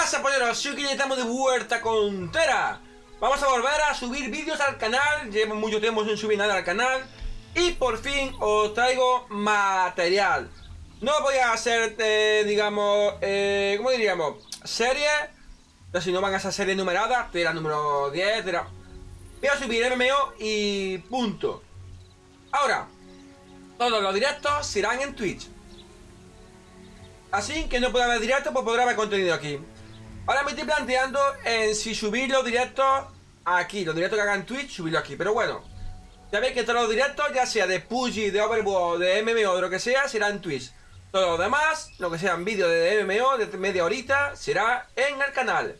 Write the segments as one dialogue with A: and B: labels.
A: pasa, polleros? Soy que estamos de vuelta con Tera. Vamos a volver a subir vídeos al canal. Llevo mucho tiempo sin subir nada al canal. Y por fin os traigo material. No voy a hacer, eh, digamos, eh, ¿cómo diríamos? Serie. No, si no van a ser series numeradas. Tera número 10, Tera. Voy a subir MMO y punto. Ahora, todos los directos serán en Twitch. Así que no puede haber directo, pues podrá haber contenido aquí. Ahora me estoy planteando en si subir los directos aquí, los directos que hagan Twitch, subirlo aquí. Pero bueno, ya veis que todos los directos, ya sea de PUBG, de Overwatch, de MMO, de lo que sea, será en Twitch. Todo lo demás, lo que sean vídeos de MMO, de media horita, será en el canal.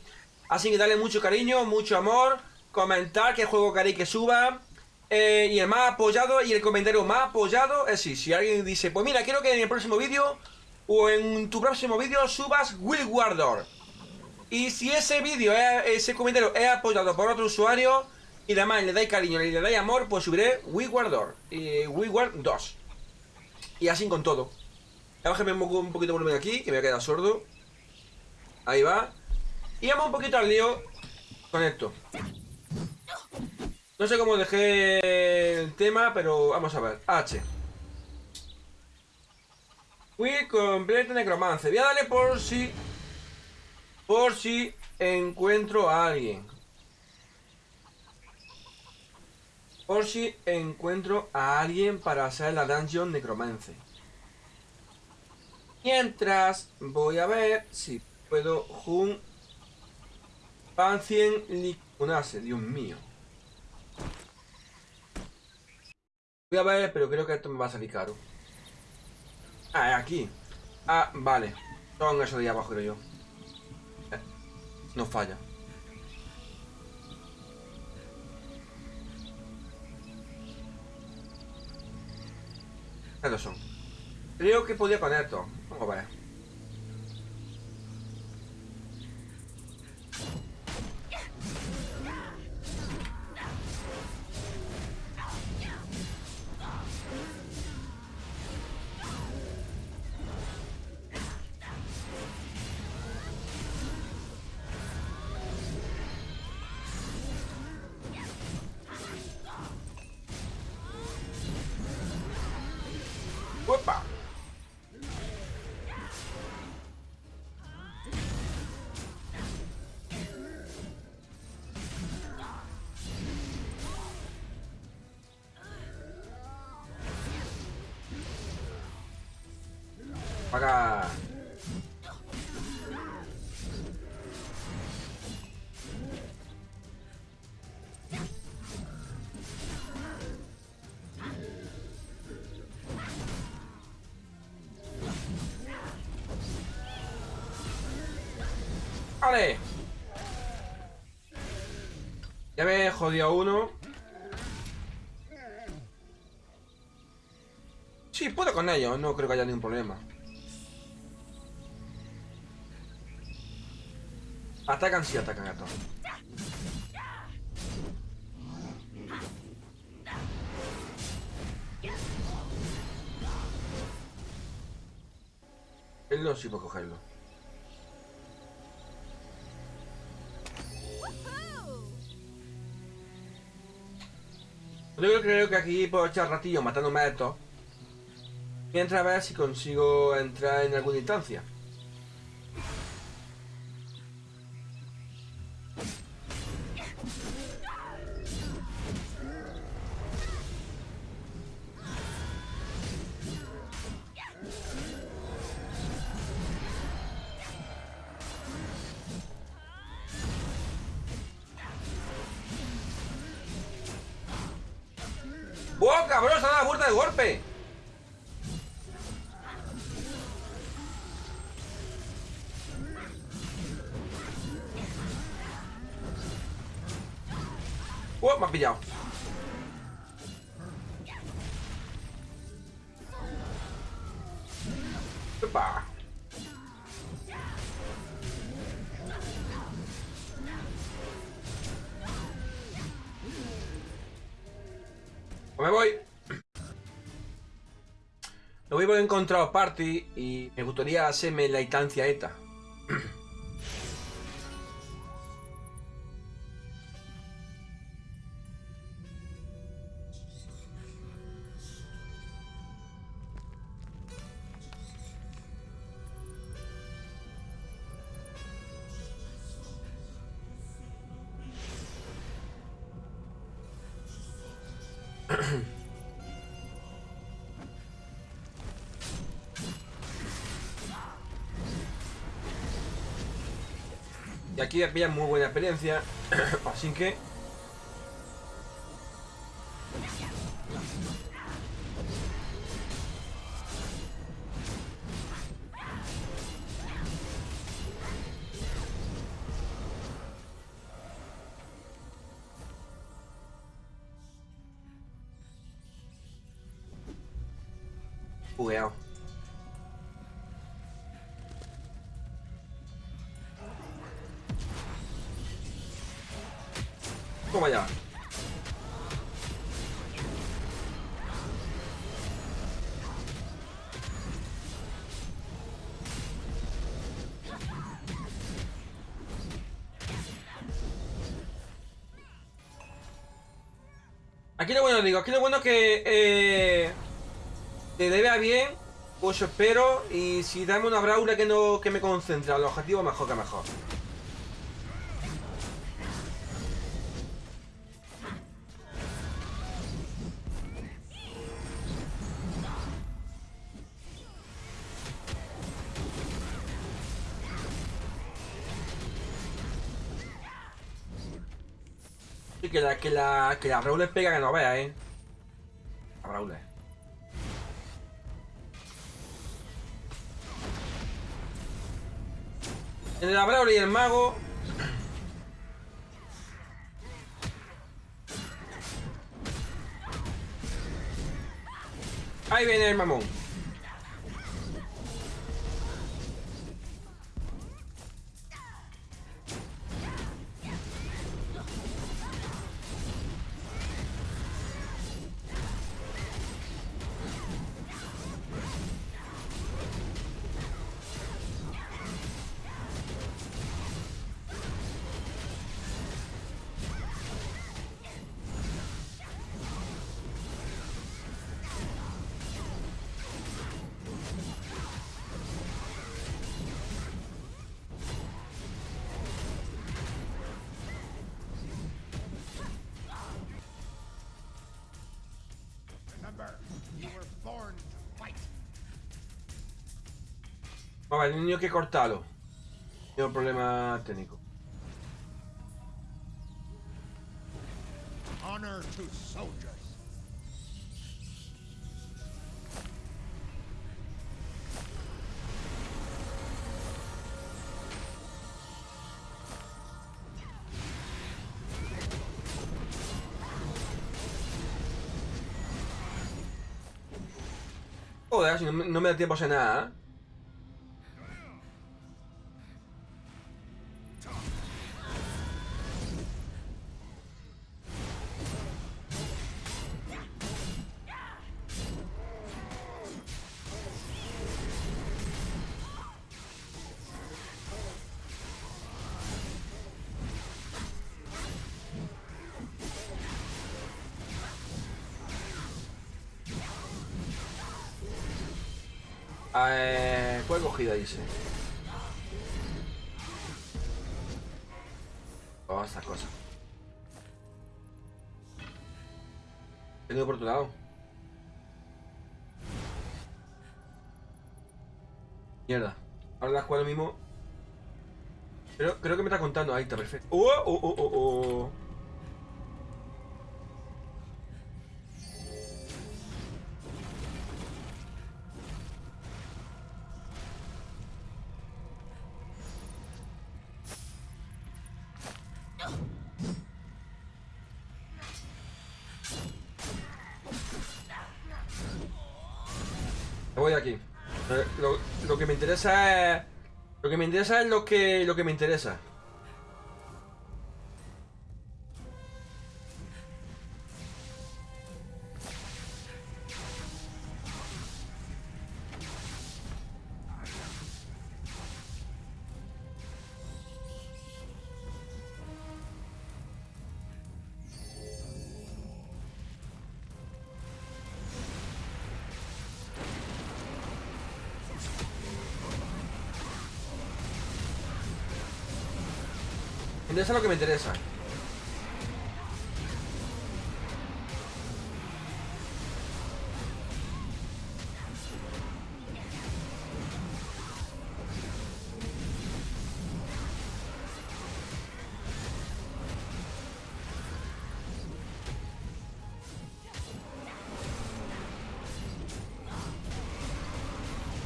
A: Así que dale mucho cariño, mucho amor, comentar qué juego queréis que suba. Eh, y el más apoyado y el comentario más apoyado es si, si alguien dice, pues mira, quiero que en el próximo vídeo o en tu próximo vídeo subas Will Wardor. Y si ese vídeo, ese comentario es apoyado por otro usuario y además le dais cariño y le dais amor, pues subiré Will Wardor y Will Ward 2. Y así con todo. Bájame un poquito de volumen aquí, que me voy a quedar sordo. Ahí va. Y vamos un poquito al lío con esto. No sé cómo dejé el tema, pero vamos a ver. H. Fui completo necromance. Voy a darle por si... Por si encuentro a alguien. Por si encuentro a alguien para hacer la dungeon necromance. Mientras voy a ver si puedo jun Pancien licunase, Dios mío. Voy a ver, pero creo que esto me va a salir caro. Ah, aquí. Ah, vale. Son eso de ahí abajo, creo yo. No falla. Estos son. Creo que podía con esto. Vamos a ver. Para ¡Vale! Ya me jodido uno. Sí, puedo con ello, no creo que haya ningún problema. Atacan si atacan a todos. Él no sí puede cogerlo. Yo creo que aquí puedo echar ratillo matándome a estos. Mientras a ver si consigo entrar en alguna instancia. Me voy. Lo voy a encontrar party y me gustaría hacerme la instancia esta. Aquí había muy buena experiencia. Así que... Bugueado. Toma ya. Aquí lo bueno, digo, aquí lo bueno que eh, te debe a bien, pues espero, y si dame una braula que no que me concentre al objetivo, mejor que mejor. Que la, que la, que la Brawler pega que no vea, eh. La Brawler. En la Brawler y el mago. Ahí viene el mamón. Vamos, el niño que cortarlo. Un problema técnico.
B: Honor to soldiers.
A: No, me- da tiempo a hacer nada, ¿eh? ¿Cuál cogida dice? Oh, estas cosas. He por tu lado. Mierda. Ahora la juego mismo. Pero creo que me está contando. Ahí está, perfecto. ¡Oh, oh, oh, oh, oh! Voy de aquí. Lo, lo que me interesa es. Lo que me interesa es lo que, lo que me interesa. eso es lo que me interesa.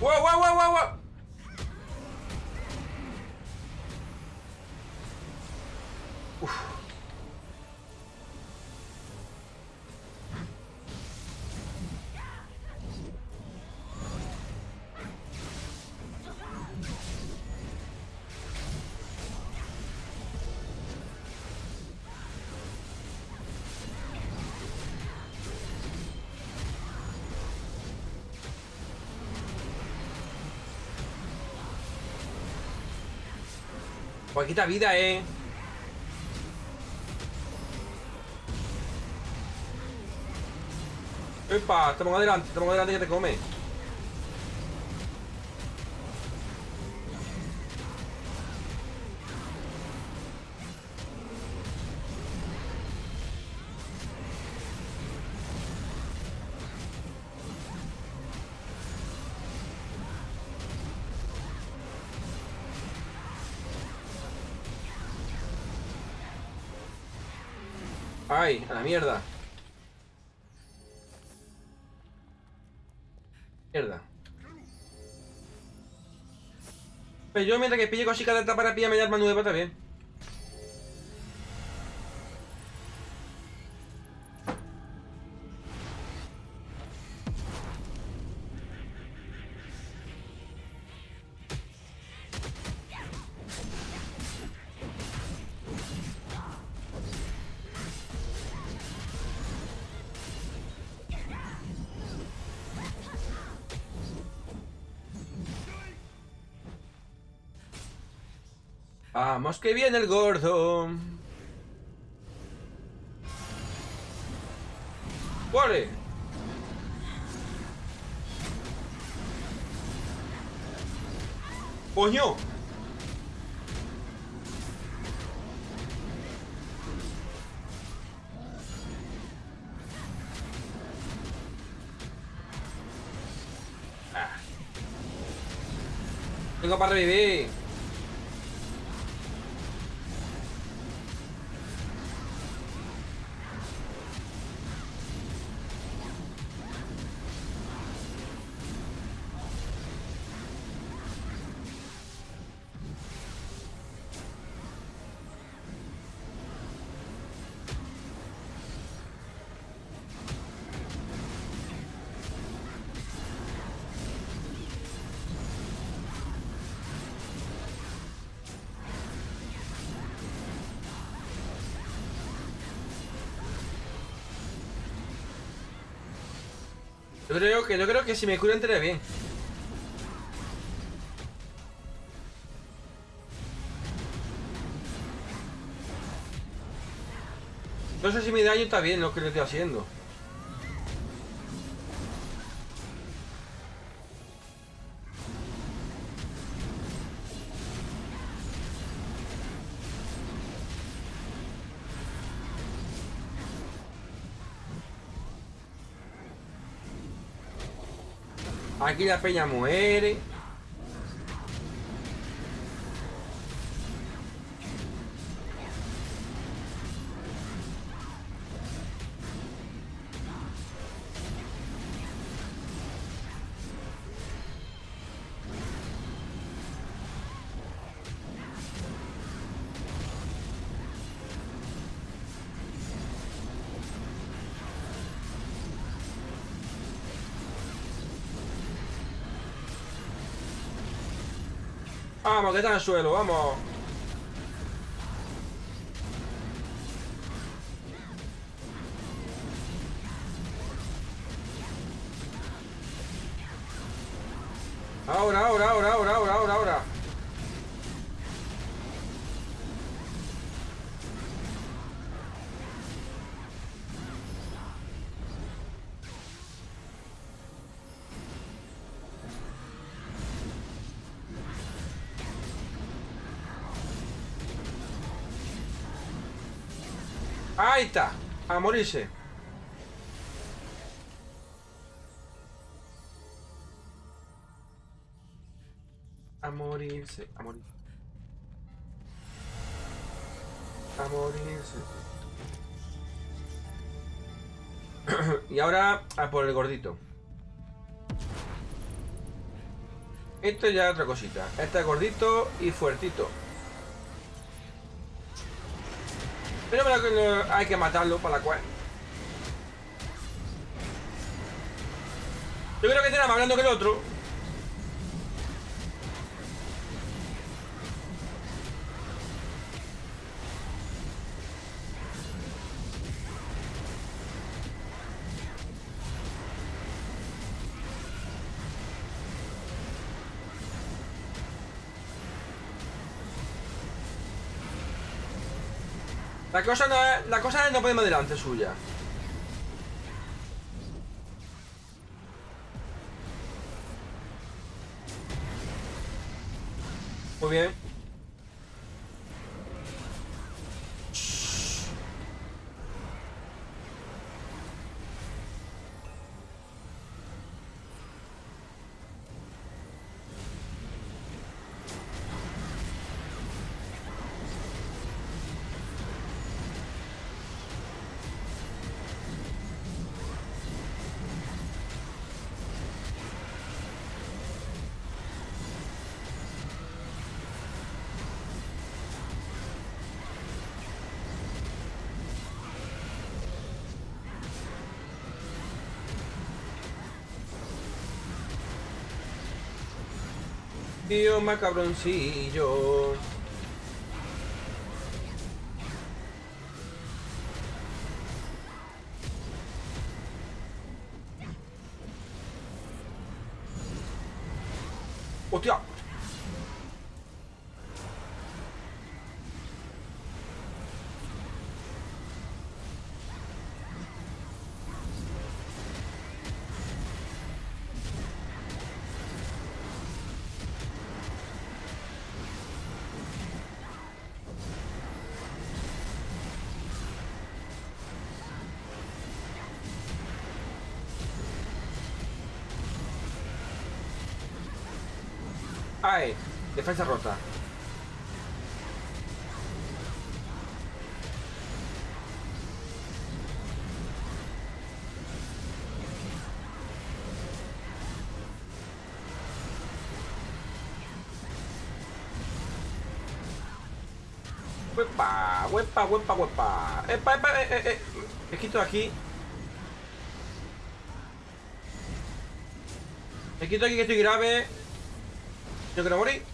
A: ¡Wow, wow, wow, wow, wow! Pues quita vida, eh. Epa, estamos adelante, estamos adelante que te come. Ay, a la mierda. Mierda. Pero yo mientras que pille cositas de esta para pillarme arma nueva también. Vamos que viene el gordo. ¡Vale! ¡Coño! Ah. Tengo para revivir. Yo creo que, yo creo que si me curo entraré bien. No sé si mi daño está bien lo que le estoy haciendo. Aquí la peña muere. Vamos, que está en el suelo, vamos. Ahí está, a morirse. A morirse, a morir. A morirse. y ahora a por el gordito. Esto ya es otra cosita. Este es gordito y fuertito. Lo- hay que matarlo para la cual. Yo creo que este era más grande que el otro. La cosa no es, la cosa no podemos delante suya. Muy bien. Tío macabroncillo. ¡Hostia! Defensa rota. Huepa, huepa, huepa, huepa. Epa, epa, eh, eh, eh. Me quito de aquí. Me quito aquí que estoy grave. Yo quiero morir.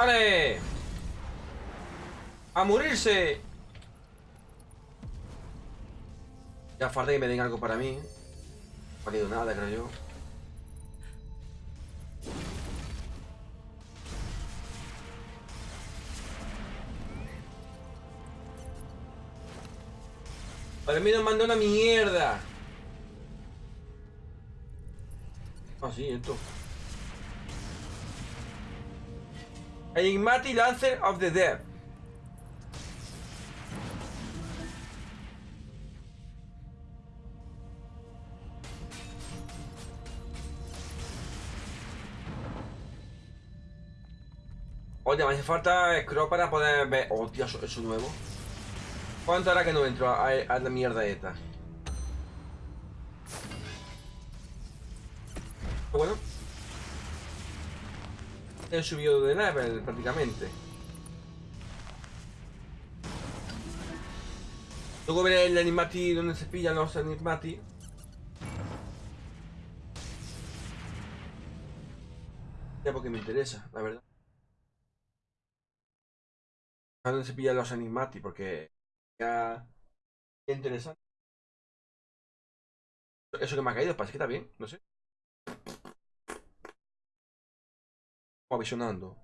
A: ¡Ale! ¡A morirse! Ya falta que me den algo para mí. No ha valido nada, creo yo. Para mí nos mandó una mierda. Ah, sí, esto. Enigmatic Lancer of the Dead. Oye, me hace falta scroll para poder ver. Hostia, eso, eso nuevo. ¿Cuánto hará que no entro a la mierda esta? He subido de level prácticamente. Luego veré el animati donde se pillan los animati. Ya porque me interesa, la verdad. A dónde se pillan los animati, porque ya es interesante. Eso que me ha caído, parece que está bien, no sé avisionando.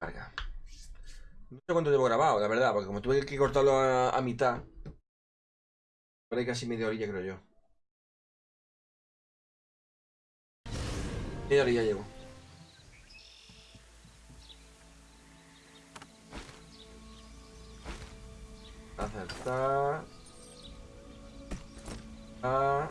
A: Carga. No sé cuánto llevo grabado, la verdad, porque como tuve que cortarlo a, mitad, por ahí casi media orilla, creo yo. Media orilla llevo. Acertar. Ah.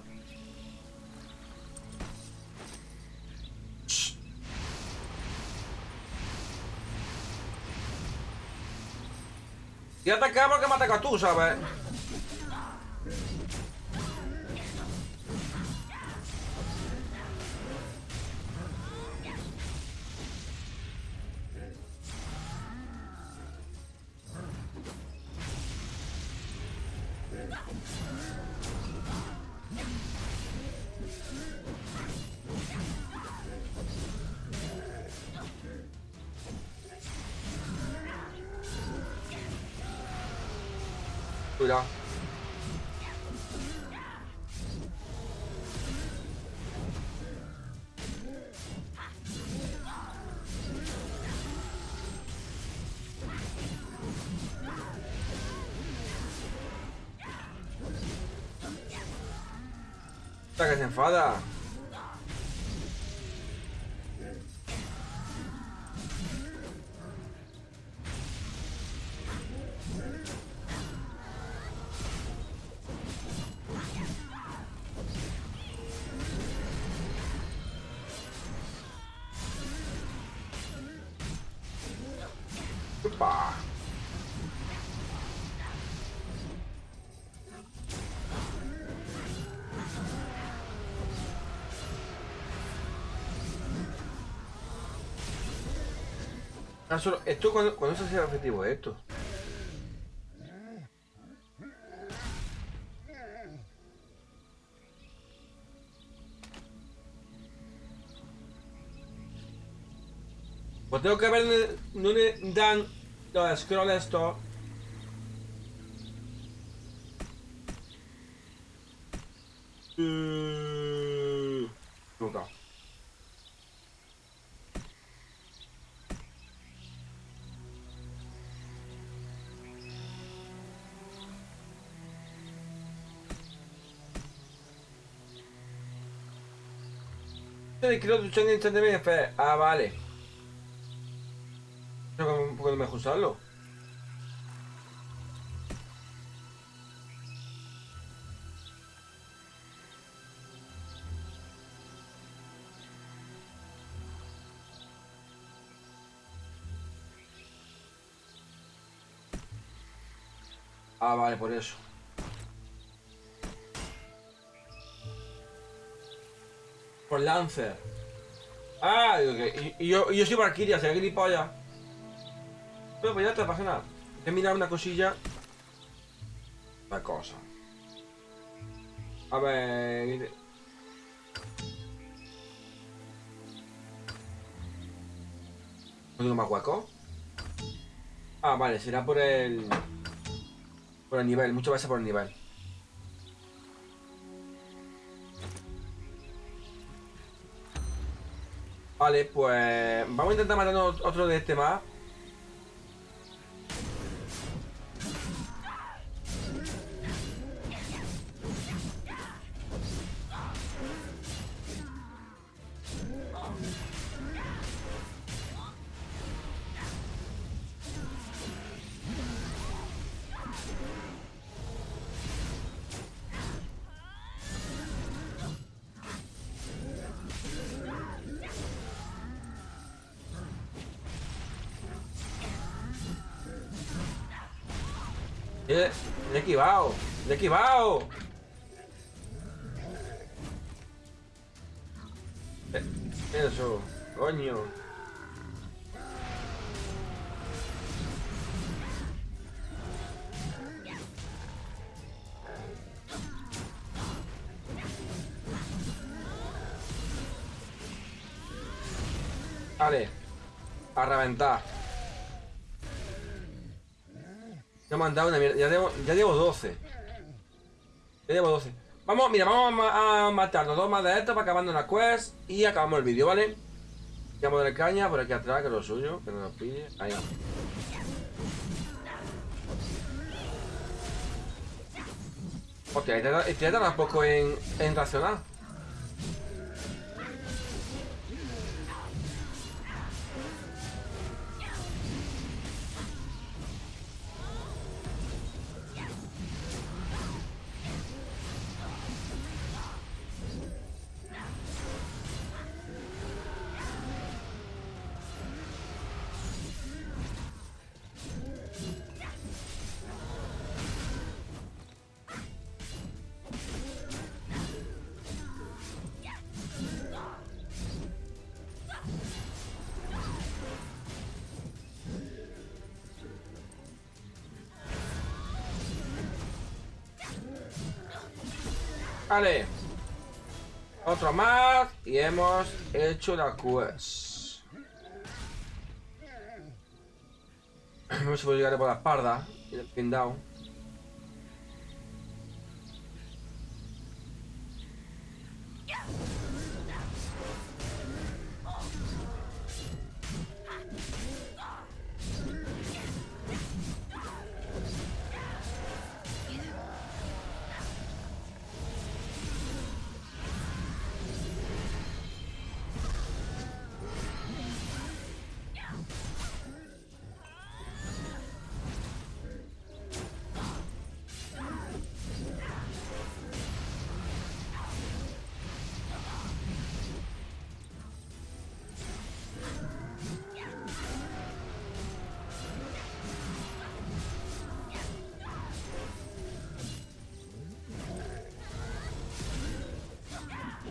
A: Y atacamos que me tú, ¿sabes? Hasta que Ah, esto cuando, cuando se hace el objetivo esto. Pues tengo que ver dónde dan los scrolls esto. De kilo luchando instantáneamente. Ah, vale. Poco mejor usarlo. Ah, vale, por eso. Lancer. Ah, y, yo, yo soy Valkyria, será gilipollas. Bueno, pues ya te pasa nada. He mirado una cosilla. Una cosa. A ver. ¿No más hueco? Ah, vale, será por el. Por el nivel, muchas veces por el nivel. Vale, pues vamos a intentar matar otro de este más. Eso, coño. Vale, a reventar. Ya me han dado una mierda. Ya llevo, ya llevo 12. Ya llevo 12. Vamos, mira, vamos a, ma- a matar los dos más de estos para acabando la quest y acabamos el vídeo, ¿vale? Ya de caña por aquí atrás, que es lo suyo, que no nos pille. Ahí va. Hostia, este, este tarda un poco en, en reaccionar. Vale. Otro más. Y hemos hecho la quest. A si puedo llegar por la espalda. Y el pin down.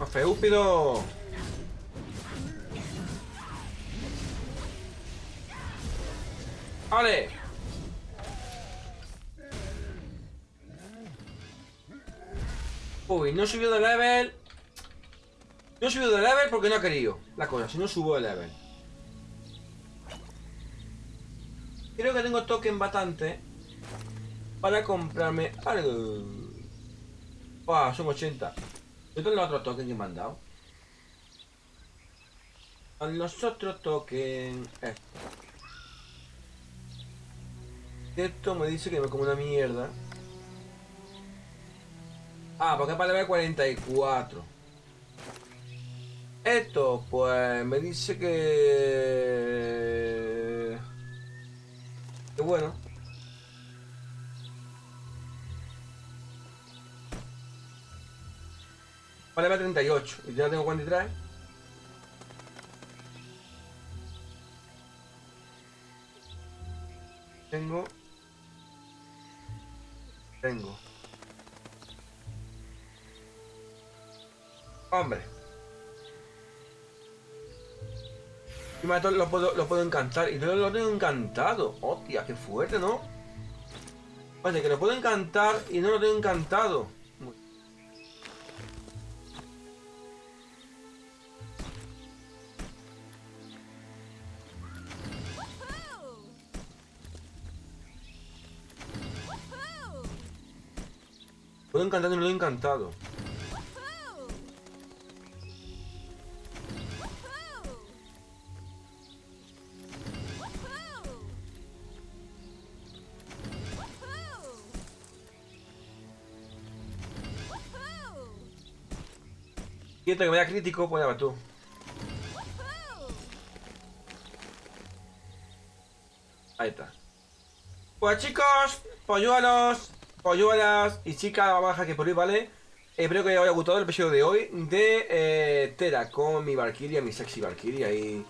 A: Más feúpido. ¡Vale! Uy, no subió de level. No subido de level porque no ha querido. La cosa, si no subo de level. Creo que tengo token bastante para comprarme algo. Ah, son 80. ¿Dónde los otros tokens que me han dado? Son los otros tokens. Esto. Esto me dice que me como una mierda. Ah, porque es para level 44. Esto, pues me dice que. Que bueno. Vale, va 38. Y ya tengo 43. Tengo. Tengo. Hombre. Y más lo puedo, lo puedo encantar. Y no lo tengo encantado. Hostia, qué fuerte, ¿no? Vale, que lo puedo encantar y no lo tengo encantado. Puedo encantar y no lo he encantado. Quieto que me da crítico, pues ya tú. Ahí está. Pues chicos, polluelos, polluelas y chicas baja que por ahí, ¿vale? Espero que os haya gustado el episodio de hoy de eh, Tera con mi Valkyria, mi sexy Valkyria y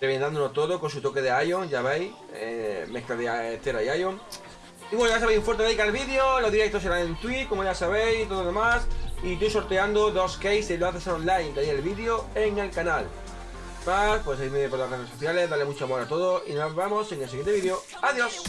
A: reventándolo todo con su toque de Ion, ya veis, eh, mezcla de eh, Tera y Ion. Y bueno, ya sabéis, un fuerte like al vídeo, los directos serán en Twitch, como ya sabéis, y todo lo demás. Y estoy sorteando dos cases lo haces online, que hay el vídeo en el canal. Más, pues seguidme por las redes sociales, dale mucho amor a todo y nos vemos en el siguiente vídeo. ¡Adiós!